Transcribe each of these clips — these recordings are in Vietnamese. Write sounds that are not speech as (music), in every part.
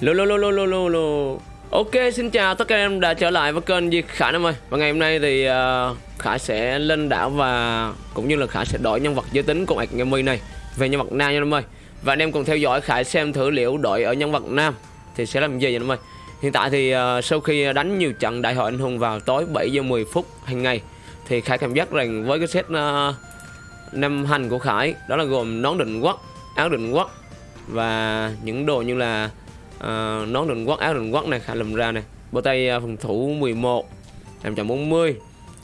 Lô lô lô lô lô lô lô. Ok xin chào tất cả em đã trở lại với kênh Di Khải em ơi. Và ngày hôm nay thì uh, Khải sẽ lên đảo và cũng như là Khải sẽ đổi nhân vật giới tính của ạc Gammy này Về nhân vật nam nha em ơi. Và anh em cùng theo dõi Khải xem thử liệu đổi ở nhân vật nam thì sẽ làm gì vậy em ơi. Hiện tại thì uh, sau khi đánh nhiều trận đại hội anh hùng vào tối 7 giờ 10 phút hàng ngày Thì Khải cảm giác rằng với cái set uh, năm hành của Khải Đó là gồm nón định quốc, áo định quốc Và những đồ như là uh, nón định quốc áo định quốc này khả lùm ra này. Bộ tay uh, phòng thủ 11 540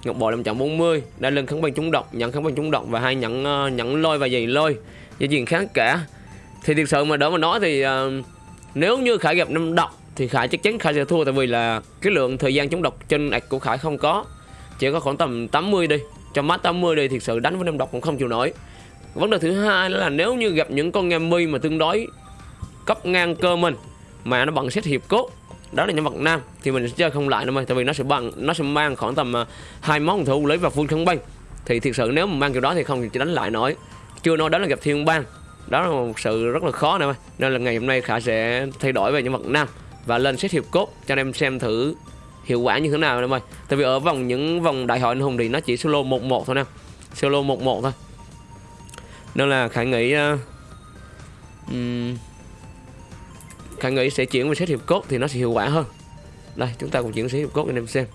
ngọc bội 540 đa lưng kháng băng trúng độc nhận kháng băng trúng độc và hai nhận uh, à, nhận lôi và giày lôi. Dây chuyền kháng cả. Thì thực sự mà đỡ mà nói thì uh, nếu như khải gặp năm độc thì khải chắc chắn khải sẽ thua tại vì là cái lượng thời gian chống độc trên ạch của khải không có. Chỉ có khoảng tầm 80 đi cho mắt 80 đi thực sự đánh với năm độc cũng không chịu nổi. Vấn đề thứ hai là nếu như gặp những con nghe mi mà tương đối cấp ngang cơ mình mà nó bằng xét hiệp cốt. Đó là nhân vật nam thì mình sẽ chơi không lại đâu ơi tại vì nó sẽ bằng nó sẽ mang khoảng tầm à, hai món thủ lấy và full không bay. Thì thực sự nếu mà mang kiểu đó thì không thì chỉ đánh lại nổi. Chưa nói đó là gặp thiên bang. Đó là một sự rất là khó nè nên là ngày hôm nay khả sẽ thay đổi về nhân vật nam và lên xét hiệp cốt cho anh em xem thử hiệu quả như thế nào em ơi tại vì ở vòng những vòng đại hội anh hùng thì nó chỉ solo một một thôi nè. Solo một một thôi. Nên là khải nghĩ uh, um, Khải nghĩ sẽ chuyển về xếp hiệp cốt thì nó sẽ hiệu quả hơn. Đây chúng ta cùng chuyển xếp hiệp cốt anh em xem.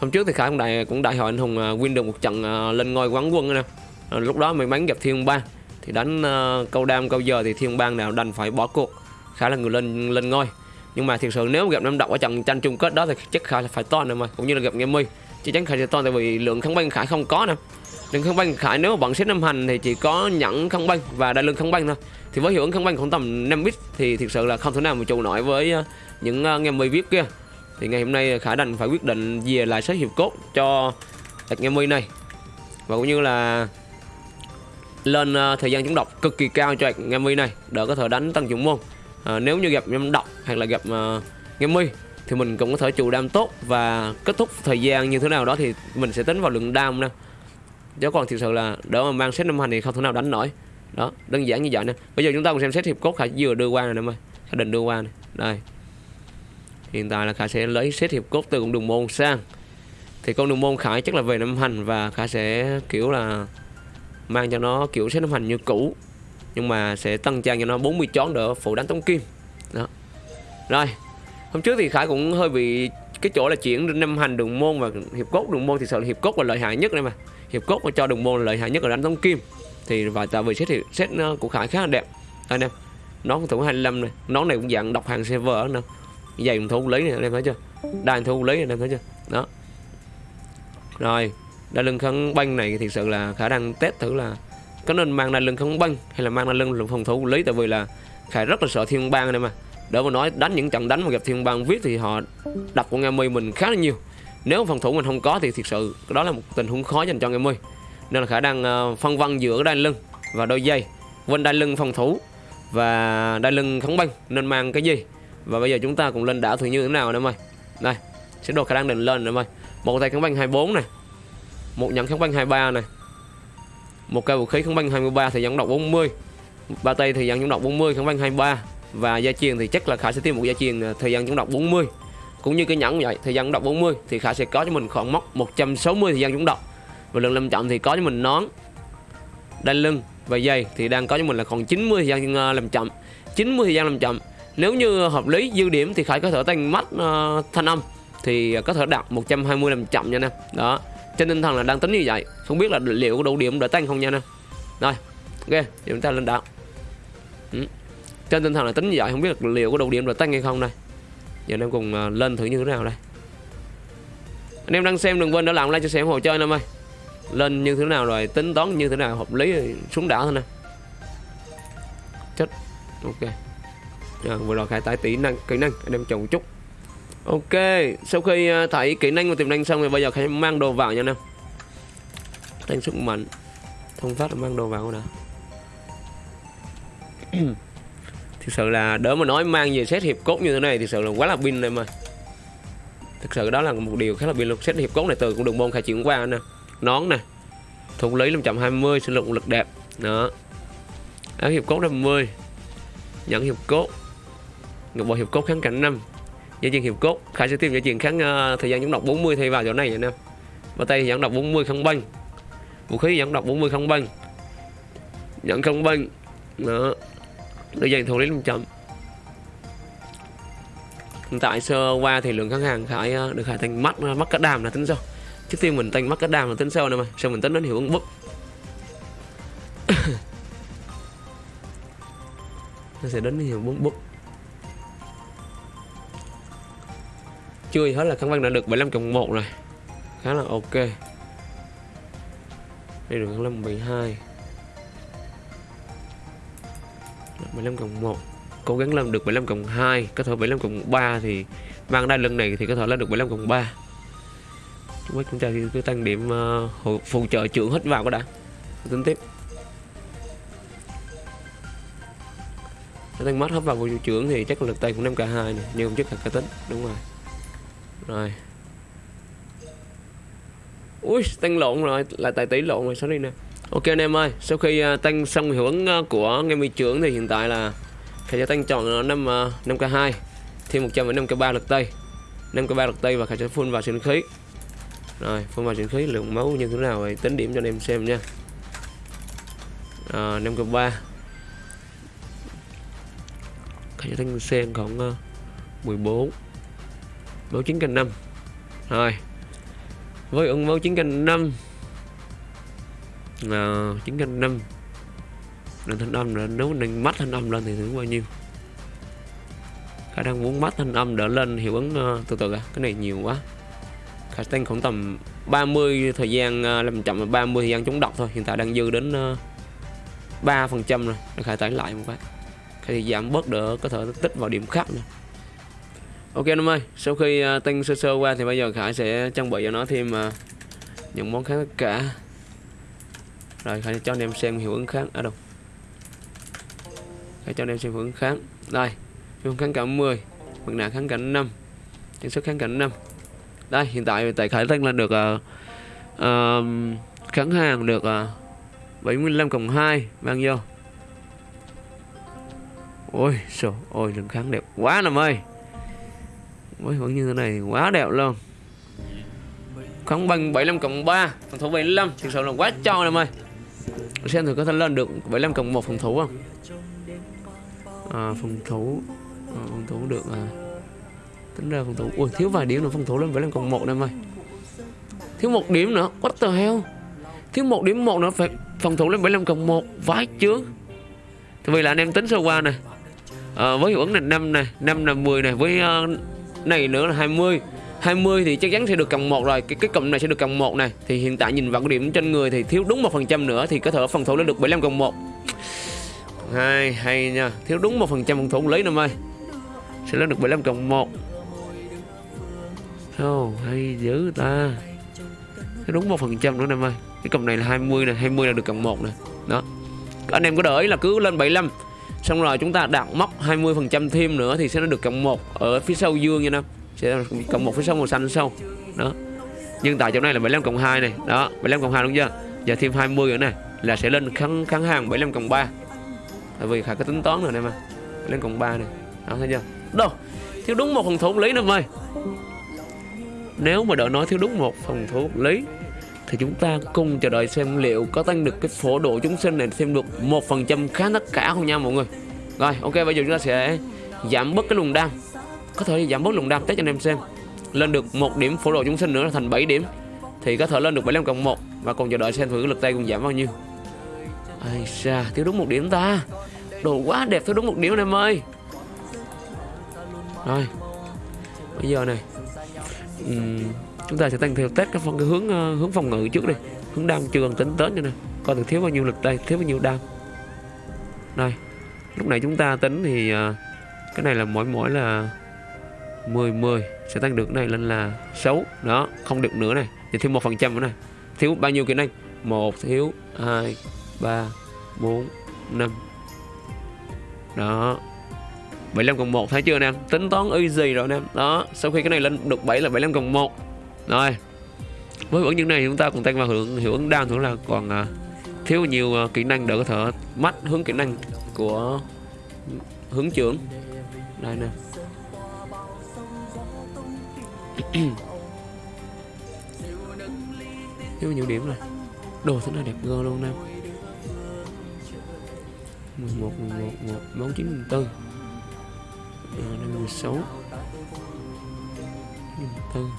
Hôm trước thì Khải cũng đại, cũng đại hội anh hùng à, win được một trận à, lên ngôi quán quân nè. Lúc đó may mắn gặp Thiên Bang Thì đánh à, câu đam câu giờ thì Thiên Bang nào đành phải bỏ cuộc. Khải là người lên lên ngôi. Nhưng mà thực sự nếu gặp năm độc ở trận tranh chung kết đó thì chắc Khải là phải to nè mà Cũng như là gặp Game Chắc chắn Khải sẽ to tại vì lượng kháng băng Khải không có nè. Lượng không băng Khải nếu mà bạn xếp năm hành thì chỉ có nhẫn không băng và đai lưng không băng thôi. Thì với hiệu ứng không băng khoảng tầm 5 bit thì thực sự là không thể nào mà trụ nổi với ờ, những anh nghe mi vip kia. Thì ngày hôm nay ờ, khải đành phải quyết định về lại sách hiệp cốt cho nghe mi này. Và cũng như là lên thời gian chống độc cực kỳ cao cho nghe mi này đỡ có thể đánh tăng dụng môn. À, nếu như gặp em độc hoặc là gặp uh, nghe mi thì mình cũng có thể trụ đam tốt và kết thúc thời gian như thế nào đó thì mình sẽ tính vào lượng đam nè chứ còn thực sự là đỡ mà mang xét năm hành thì không thể nào đánh nổi. Đó, đơn giản như vậy nè. Bây giờ chúng ta cùng xem xét hiệp cốt khải vừa đưa qua này em ơi. Khải định đưa qua này đây. Hiện tại là khải sẽ lấy xét hiệp cốt từ con đường môn sang. Thì con đường môn khải chắc là về năm hành và khải sẽ, kiểu là, mang cho nó kiểu xét năm hành như cũ. Nhưng mà sẽ tăng trang cho nó 40 chón đỡ phụ đánh tống kim. Đó. Rồi, hôm trước thì khải cũng hơi bị cái chỗ là chuyển năm hành đường môn và hiệp cốt đường môn. Thì sợ là hiệp cốt là lợi hại nhất đây mà hiệp cốt mà cho đồng môn lợi hại nhất là đánh tống kim. Thì và tại vì xét thì xét ờ, của Khải khá là đẹp. Anh em, nón thủ 25 này, nón này cũng dạng độc hàng server nè. Giày thủ lý này anh em thấy chưa? Đàn thủ lý này anh em thấy chưa? Đó. Rồi đa lưng khăn băng này thì sự là khả năng test thử là có nên mang đa lưng khăn băng hay là mang đa lưng phòng thủ lý? Tại vì là khải rất là sợ thiên bang này mà đỡ mà nói, đánh những trận đánh mà gặp thiên bang viết thì họ đập con em mình khá là nhiều nếu phòng thủ mình không có thì thực sự đó là một tình huống khó dành cho em ơi nên là khả năng ờ, phân vân giữa đai lưng và đôi dây quên đai lưng phòng thủ và đai lưng kháng băng nên mang cái gì? Và bây giờ chúng ta cùng lên đảo thử như thế nào em ơi đây, sẽ đồ khả năng định lên em ơi một tay kháng băng 24 này một nhẫn kháng băng 23 này một cây vũ khí kháng băng 23 thì dẫn độc 40 ba tay thì dẫn chống độc 40 kháng băng 23 và gia truyền thì chắc là khả sẽ tìm một gia truyền ờ, thời gian chống độc 40 cũng như cái nhẫn vậy thời gian đọc 40 thì khả sẽ có cho mình khoảng mốc 160 thời gian chúng đọc. Và lượng lâm trọng thì có cho mình nón đai lưng và dây thì đang có cho mình là còn 90 thời gian ờ, làm chậm. 90 thời gian làm chậm. Nếu như hợp lý dư điểm thì khải có thể tăng mắt uh, ờ, thanh âm thì có thể đạt 120 làm chậm nha nè. Đó trên tinh thần là đang tính như vậy. Không biết là liệu có đủ điểm để tăng không nha nè. Rồi ok chúng ta lên đạo ừ. trên tinh thần là tính như vậy không biết là liệu có đủ điểm để tăng hay không đây giờ em cùng à, lên thử như thế nào đây? Anh em đang xem đừng quên đã làm like cho xem hộ chơi em ơi. Lên như thế nào rồi tính toán như thế nào hợp lý xuống đảo thôi nè. Chết. Ok. À, vừa rồi khai tải kỹ năng kỹ năng anh em chồng một chút. Ok sau khi à, thấy kỹ năng và tiềm năng xong thì bây giờ khai mang đồ vào nha anh em. Tăng sức mạnh. Thông phát mang đồ vào nè. (clears throat) thực sự là đỡ mà nói mang về xét hiệp cốt như thế này thì sự là quá là pin này mà. Thực sự đó là một điều khá là pin luôn. Xét hiệp cốt này từ cũng đường môn khai chuyển qua nè nón nè thùng lý 520 sử dụng lực đẹp đó. Áo hiệp cốt 50 nhận hiệp cốt ngọc bội hiệp cốt kháng cảnh năm dây chuyền hiệp cốt khải sẽ tìm dây chuyền kháng uh, thời gian dẫn độc 40 thay vào chỗ này nè. Và tay thì dẫn độc 40 không băng vũ khí dẫn độc 40 không băng nhận không băng đó đôi dàn thủ lý 500 hiện tại sơ qua thì lượng khách hàng khải ờ, được khải thành mắt uh, mắt cá đàm là tính sau trước tiên mình tăng mắt cá đàm là tính sau nè mà sau mình tính đến hiệu ứng bức (coughs) nó sẽ đến hiệu ứng bức chưa gì hết là kháng văn đã được 75 cộng 1 rồi. Khá là ok. Đây được 25 12 75 cộng 1 cố gắng làm được 75 cộng 2 có thể 75 cộng 3 thì mang ra lần này thì có thể lên được 75 cộng 3 chúng chúng ta cứ tăng điểm uh, phụ trợ trưởng hết vào có đã. Tính tiếp. Tăng mất hết vào phụ trợ trưởng thì chắc là lực tay cũng 5 k 2 này nhưng không chắc là cái tính. Đúng rồi. Rồi. Ui tăng lộn rồi là tài tỷ lộn rồi sorry nè ok anh em ơi sau khi à, uh, tăng xong hiệu ứng uh, của nghe mi trưởng thì hiện tại là khả sẽ tăng chọn 5, uh, 5 k 2 thêm 105 k 3 lực tây. 5 k 3 lực tây và khả sẽ full vào sinh khí. Rồi full vào sinh khí lượng máu như thế nào thì tính điểm cho anh em xem nha. Ờ, à, 5 k 3 khả sẽ tăng sen còn uh, 14 máu 9 k 5 rồi với ứng máu 9 k 5 là 9 canh 5 thanh âm là nếu nâng mắt thanh âm lên thì thử bao nhiêu? Khả đang muốn mắt thanh âm đỡ lên hiệu ứng uh, từ từ à cái này nhiều quá. Khả tăng khoảng tầm 30 thời gian uh, làm chậm là 30 thời gian chống độc thôi hiện tại đang dư đến ờ, uh, 3 phần trăm rồi để khải tải lại một cái. Thì giảm bớt đỡ có thể tích vào điểm khác nữa. Ok anh em ơi, sau khi uh, tăng sơ sơ qua thì bây giờ Khải sẽ trang bị cho nó thêm uh, những món khác tất cả. Rồi hãy cho anh em xem hiệu ứng kháng ở đâu. hãy cho anh em xem hiệu ứng kháng. Đây, hiệu ứng kháng cả 10, mặt nạ kháng cảnh 5, trang sức kháng cảnh 5. Đây, hiện tại tại Khải tăng lên được uh, uh, kháng hàng được ờ, uh, 75 cộng 2 mang vô. Ôi, sổ ôi, lượng kháng đẹp quá nằm ơi mới vẫn như thế này quá đẹp luôn kháng bằng 75 cộng 3 phòng thủ 75 thực sự là quá cho nằm ơi xem thử có thể lên được 75 cộng 1 phòng thủ không? À, phòng thủ à, phòng thủ được à. Tính ra phòng thủ ui thiếu vài điểm nữa phòng thủ lên 75 cộng 1 em ơi. Thiếu một điểm nữa what the hell? Thiếu một điểm một nữa phải phòng thủ lên 75 cộng 1 vãi chướng. Thì vì là anh em tính sơ qua này à, với hiệu ứng này 5 này 5 là 10 này với uh, này nữa là 20 20 thì chắc chắn sẽ được cộng một rồi. Cái cái cộng này sẽ được cộng một này. Thì hiện tại nhìn vào cái điểm trên người thì thiếu đúng một phần trăm nữa thì có thể phần thủ lên được 75 cộng một. Hai hay nha. Thiếu đúng một phần trăm phòng thủ lấy năm ơi sẽ lên được 75 cộng một. Oh, hay dữ ta. Thiếu đúng một phần trăm nữa năm ơi cái cộng này là 20 này 20 là được cộng một này đó. Anh em có đợi là cứ lên 75 xong rồi chúng ta đạt móc 20% thêm nữa thì sẽ nó được cộng một ở phía sau dương nha năm sẽ cộng 1 phía 6 màu xanh sau đó. Nhưng tại chỗ này là 75 cộng 2 này. Đó 75 cộng 2 đúng chưa? Giờ thêm 20 nữa này, là sẽ lên kháng kháng hàng 75 cộng 3 tại vì khả có tính toán rồi này mà. Lên cộng 3 này. Đó, thấy chưa? Đâu, thiếu đúng một phần thủ lý năm ơi nếu mà đợi nói thiếu đúng một phần thủ lý, thì chúng ta cùng chờ đợi xem liệu có tăng được cái phổ độ chúng sinh này thêm được một phần trăm khá tất cả không nha mọi người. Rồi, ok, bây giờ chúng ta sẽ giảm bớt cái luồng đam có thể giảm bớt lùng đam test cho anh em xem. Lên được một điểm phổ độ chúng sinh nữa là thành 7 điểm. Thì có thể lên được 75 cộng 1 và còn chờ đợi xem thử lực tay cùng giảm bao nhiêu. Ai xa thiếu đúng một điểm ta. Đồ quá đẹp thiếu đúng một điểm anh em ơi. Rồi. Bây giờ này uhm, chúng ta sẽ tăng theo test cái phần cái hướng uh, hướng phòng ngự trước đi. Hướng đam chưa cần tính tới cho nè coi được thiếu bao nhiêu lực tay thiếu bao nhiêu đam. Đây lúc này chúng ta tính thì uh, cái này là mỗi mỗi là 10 10 sẽ tăng được này lên là 6 đó không được nữa này. Thì thêm một phần trăm nữa này. Thiếu bao nhiêu kỹ năng? Một thiếu hai ba bốn năm. Đó. 75 cộng 1 thấy chưa anh em tính toán easy rồi anh em đó sau khi cái này lên được 7 là 75 cộng 1 rồi. Với ứng những này chúng ta còn tăng vào hưởng hiệu ứng đam nữa là còn à, thiếu nhiều uh, kỹ năng để có thể mắt hướng kỹ năng của hướng trưởng. Đây nè. (clears throat) thiếu nhiều điểm này đồ thế này đẹp gơ luôn nè 11, 11, 1, 4, 9, 4 à, 5 16 4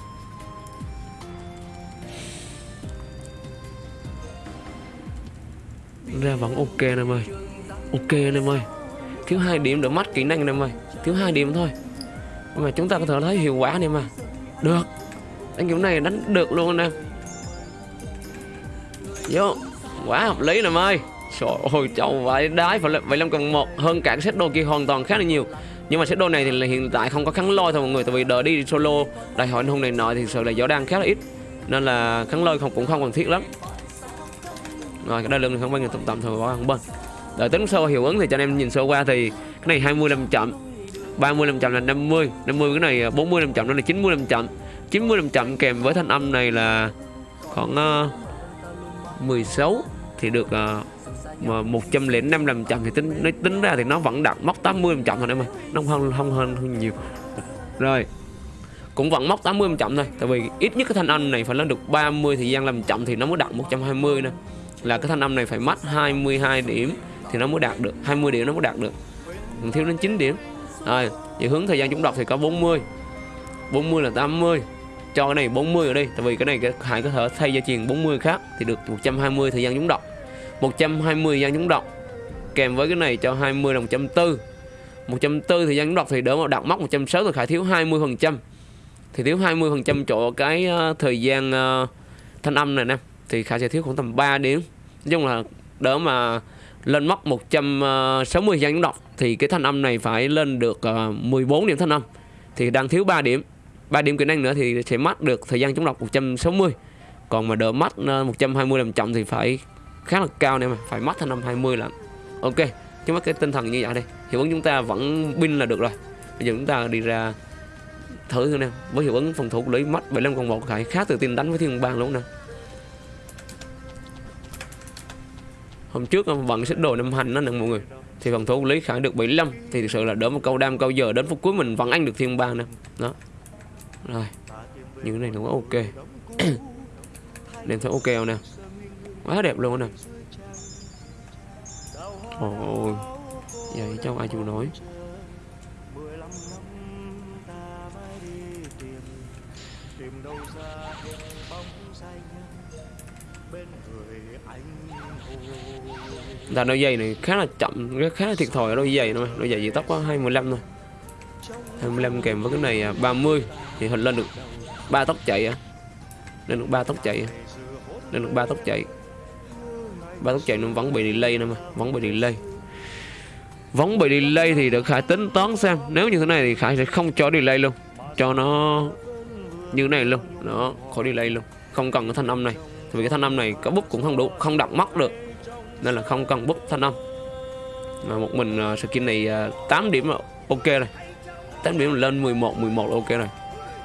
Ra vẫn ok nè em ơi. Ok nè em ơi. Thiếu hai điểm để mắt kỹ năng nè em ơi. Thiếu hai điểm thôi. Mà chúng ta có thể thấy hiệu quả nè mà. Được. Anh kiểu này đánh được luôn nè Vô. Quá hợp lý nè em ơi. Trời ơi châu vậy đái phải vậy làm cần một hơn cả cái set đồ kia hoàn toàn khá là nhiều. Nhưng mà set đồ này thì là hiện tại không có kháng lôi thôi mọi người, tại vì đợi đi solo. Đại hội anh hùng này nọ thì sự là gió đang khá là ít, nên là kháng lôi không, cũng không cần thiết lắm. Rồi, cái đa lưng này không bao nhiêu? Tầm tầm thôi bỏ không bên. Đợi tính sơ hiệu ứng thì cho anh em nhìn sơ qua thì cái này 25 chậm. 35 chậm là 50 50 cái này à, 45 chậm đó là 95 chậm. 95 chậm kèm với thanh âm này là khoảng à, uh, 16 thì được uh, mà 105 làm chậm thì tính nó tính ra thì nó vẫn đạt móc 80 làm chậm thôi em ơi nó không hơn không hơn, hơn nhiều. Rồi cũng vẫn móc 80 làm chậm thôi tại vì ít nhất cái thanh âm này phải lên được 30 thời gian làm chậm thì nó mới đạt 120 nè. Là cái thanh âm này phải mất 22 điểm thì nó mới đạt được 20 điểm nó mới đạt được. Còn thiếu đến 9 điểm rồi về hướng thời gian chúng đọc thì có 40 40 là 80 cho cái này 40 ở đi tại vì cái này cái có thể thay gia truyền 40 khác thì được 120 thời gian chúng đọc. 120 thời gian chúng đọc, kèm với cái này cho 20 là 140 140 thời gian chúng đọc thì đỡ mà đặt móc 160 thì khải thiếu 20% thì thiếu 20% chỗ cái ờ, thời gian ờ, thanh âm này nè, thì khải sẽ thiếu khoảng tầm 3 điểm nói chung là đỡ mà lên móc 160 ờ, thời gian chúng đọc thì cái thanh âm này phải lên được ờ, uh, 14 điểm thanh âm. Thì đang thiếu 3 điểm. 3 điểm kỹ năng nữa thì sẽ mất được thời gian chống đọc 160 còn mà đỡ mắt 120 ờ, làm chậm thì phải khá là cao nè mà phải mất thanh âm 20 là ok chứ mất cái tinh thần như vậy đây. Hiệu ứng chúng ta vẫn pin là được rồi. Bây giờ chúng ta đi ra thử thử nè với hiệu ứng phòng thủ lấy mắt mất 75 còn một khải khá tự tin đánh với thiên bang luôn nè. Hôm trước ờ, vận xích đồ năm hành nó nè mọi người thì phòng thủ của lý khải được 75 thì thực sự là đỡ một câu đam, câu giờ đến phút cuối mình vẫn ăn được thiên bang nè. Đó. Rồi. Những cái này cũng ok. (clears throat) Nên thấy ok nè? Quá đẹp luôn nè. Ôi vậy cháu ai chịu nói là đôi giày này khá là chậm khá là thiệt thòi ở đôi giày thôi đôi giày gì tóc có 25 thôi. 25 kèm với cái này à, 30 thì hình lên được ba tóc chạy à. Lên được ba tóc chạy à. lên được ba tóc chạy. Ba tóc chạy nó vẫn bị delay nữa mà, vẫn bị delay. Vẫn bị delay thì được khải tính toán xem. Nếu như thế này thì khải sẽ không cho delay luôn. Cho nó như thế này luôn. Đó, khỏi delay luôn. Không cần cái thanh âm này vì cái thanh âm này có bút cũng không đủ không đặt mắt được. Nên là không cần bút thanh âm. Mà một mình uh, skin này ờ, uh, 8 điểm là ok rồi. 8 điểm lên 11 11 ok rồi.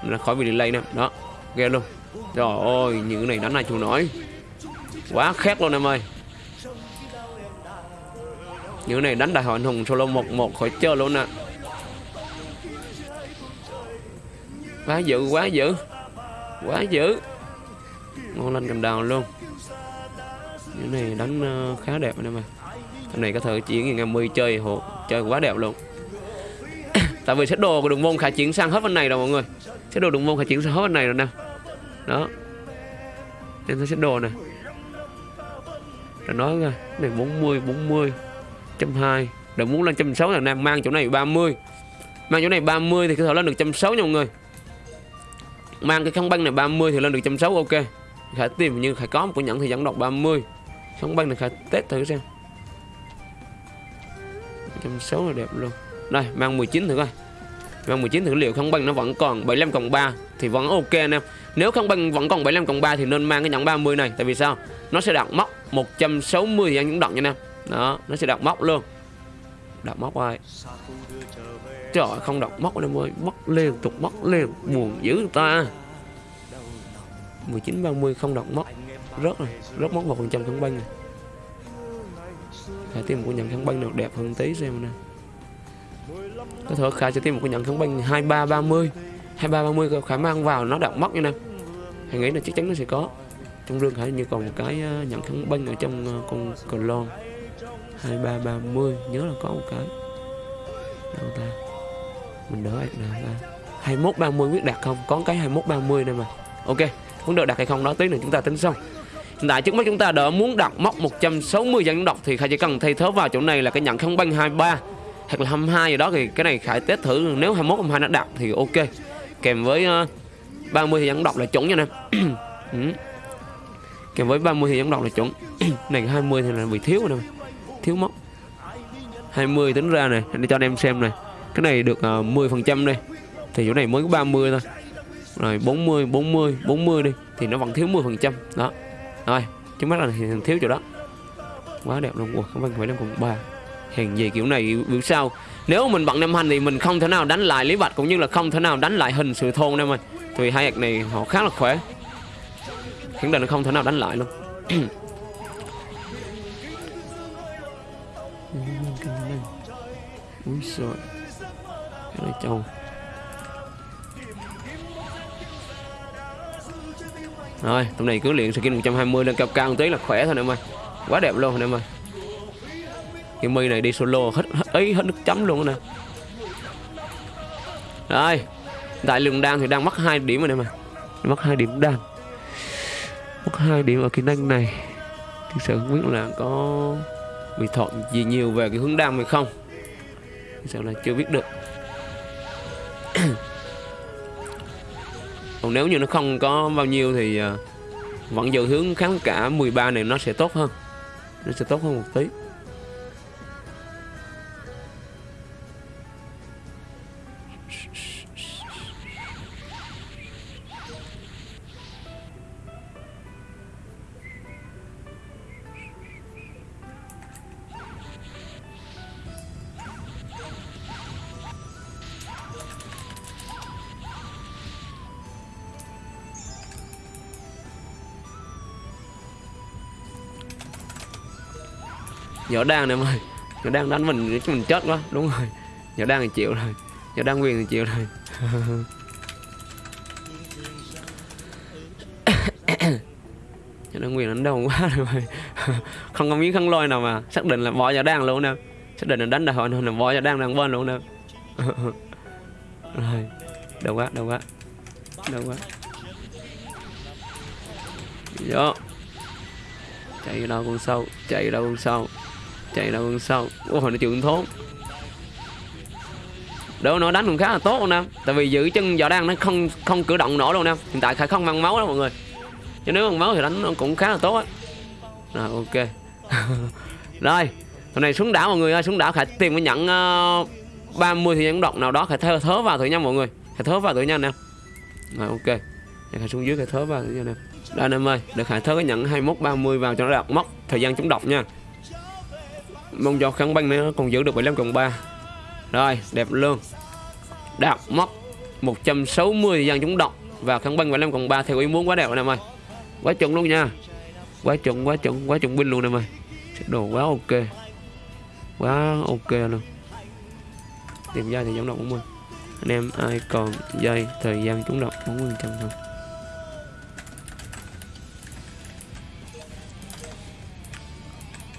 Nên là khỏi bị delay nè đó ghê luôn. Trời ơi những cái này đánh này chịu nổi. Quá khét luôn em ơi. Những này đánh đại hội anh hùng solo 11 khỏi chơi luôn nè. Quá dữ quá dữ. Quá dữ. Ngon lên cầm đào luôn. Những này đánh ờ, khá đẹp anh em ạ, Cái này có thể chiến ngày 10 chơi hộ Chơi quá đẹp luôn. (coughs) Tại vì set đồ của đường môn khả chuyển sang hết bên này rồi mọi người. Set đồ đường môn khả chuyển sang hết bên này rồi nè. Đó. Em thấy set đồ này Rồi nói ra Này 40 40 trăm hai. Đừng muốn lên trăm sáu là nam mang chỗ này 30 Mang chỗ này 30 thì có thể lên được trăm sáu nha mọi người. Mang cái khăn băng này 30 thì lên được trăm sáu ok. Khải tìm như Khải có một cái nhẫn thì dẫn độc 30 Sống băng này Khải test thử xem. Trăm số là đẹp luôn. Đây, mang 19 thử coi. Mang 19 thử liệu không băng nó vẫn còn 75 cộng 3 Thì vẫn ok anh em. Nếu không băng vẫn còn 75 cộng 3 thì nên mang cái nhẫn 30 này, Tại vì sao? Nó sẽ đặt móc 160 thì anh cũng đặt nha anh em. Đó, nó sẽ đặt móc luôn. Đặt móc ai? Trời không đặt móc anh em ơi. Móc liên tục, móc liên buồn dữ ta. 19 30 không đọc mất rất rồi rất mất một phần trăm kháng băng này phải tìm cái nhận kháng băng nào đẹp hơn tí xem nè có thể khả sẽ tìm một cái nhận kháng băng hai ba ba mươi, hai ba ba mươi khả mang vào, nó đặt móc như nè. Hãy nghĩ là chắc chắn nó sẽ có. Trong rương khả như còn một cái ờ, nhận kháng băng ở trong ờ, con cờ lon. hai ba ba mươi, nhớ là có một cái. Đâu ta? Mình đỡ ạc nào ta? hai mốt ba mươi, biết đặt không? Có cái hai mốt ba mươi này mà. Ok vấn đề đặt hay không đó tí nữa chúng ta tính xong hiện tại trước mắt chúng ta đã muốn đặt móc 160 dân đọc thì Khải chỉ cần thay thế vào chỗ này là cái nhận không banh 23 hoặc là 22 gì đó thì cái này Khải test thử. Nếu 21 22 nó đặt thì ok. Kèm với uh, 30 thì dân đọc là chuẩn nha nè. (clears throat) Ừ. kèm với 30 thì dân đọc là chuẩn. (clears throat) Này 20 thì là bị thiếu rồi nè. Thiếu móc 20 tính ra này để cho anh em xem này. Cái này được ờ, uh, 10 phần trăm đây. Thì chỗ này mới có 30 thôi rồi 40 40 40 đi thì nó vẫn thiếu 10 phần trăm. Đó. Rồi trước mắt là thiếu chỗ đó. Quá đẹp luôn. Ủa không phải năm còn ba. Hèn gì kiểu này biểu sao? Nếu mình bận năm hành thì mình không thể nào đánh lại lý bạch cũng như là không thể nào đánh lại hình sự thôn em ơi thì hai hạt này họ khá là khỏe. Khẳng định là không thể nào đánh lại luôn. (coughs) Úi giời. Cái này trâu Rồi, tụi này cứ luyện skin 120 lên cao cao một tí là khỏe thôi em ơi. Quá đẹp luôn em ơi. Cái mi này đi solo hết, hết ấy hết nước chấm luôn nè. Rồi Tại lượng đan thì đang mất 2 điểm rồi em ơi. Mất 2 điểm đan. Mất 2 điểm ở kỹ năng này. Thực sự không biết là có bị thọt gì nhiều về cái hướng đam hay không. Thực sự là chưa biết được. Còn nếu như nó không có bao nhiêu thì ờ, vẫn giữ hướng kháng cả 13 này nó sẽ tốt hơn. Nó sẽ tốt hơn một tí. Nhỏ đang này em ơi. Nhỏ đang đánh mình chứ mình chết quá. Đúng rồi. Nhỏ đang thì chịu rồi. Nhỏ đang quyền thì chịu rồi. Nhỏ đang quyền đánh đau quá rồi không có miếng khăn lôi nào mà xác định là bỏ nhỏ đang luôn nè xác định là đánh đại hội nên là bỏ nhỏ đang đang bên luôn nè rồi. Đâu quá đâu quá. Đâu quá. Vô. Chạy đâu con sâu, Chạy đâu con sâu chạy đâu sau ôi nó trưởng thốn. Đâu nó đánh cũng khá là tốt luôn nè tại vì giữ chân giò đang nó không không cử động nổi luôn nè hiện tại khải không mang máu đó mọi người. Chứ nếu bằng máu thì đánh nó cũng khá là tốt á. Rồi ok. (laughs) Rồi hôm nay xuống đảo mọi người ơi. Xuống đảo khải tìm cái nhận uh, 30 thì nhận độc nào đó. Khải thớ, thớ vào thử nha mọi người. Khải thớ vào thử nha nè rồi ok. Khải xuống dưới khải thớ vào thử nha nè đây anh em ơi Được khải thớ cái nhận 21 30 vào cho nó đọc. Mất thời gian chống độc nha mong cho kháng băng nữa, còn giữ được 75 cộng 3 rồi, đẹp luôn. Đạt mất 160 thời chúng chống và kháng băng 75 cộng 3 theo ý muốn quá đẹp anh em ơi quá chuẩn luôn nha. Quá chuẩn quá chuẩn quá chuẩn binh luôn em ơi đồ quá ok. Quá ok luôn. Tìm ra thì chống động 40 anh em, ai còn dây thời gian chống động 40 trăm thôi.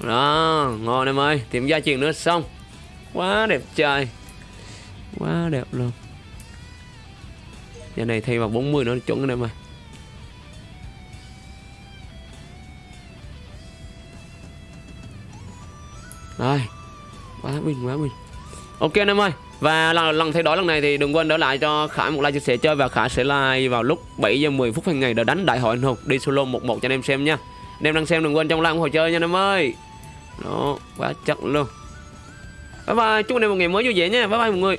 Đó ngon em ơi tìm gia truyền nữa xong. Quá đẹp trời quá đẹp luôn. Giờ này thay vào 40 nữa chuẩn em ơi. Rồi quá bình quá bình ok anh em ơi và lần, lần thay đổi lần này thì đừng quên đỡ lại cho Khải một like chia sẻ chơi và Khải sẽ like vào lúc 7 giờ 10 phút hàng ngày để đánh đại hội anh hùng đi solo 11 cho anh em xem nha anh em đang xem đừng quên trong like ủng hộ chơi nha anh em ơi. Đó, quá chất luôn. Bye bye, chúc anh em một ngày mới vui vẻ nha. Bye bye mọi người.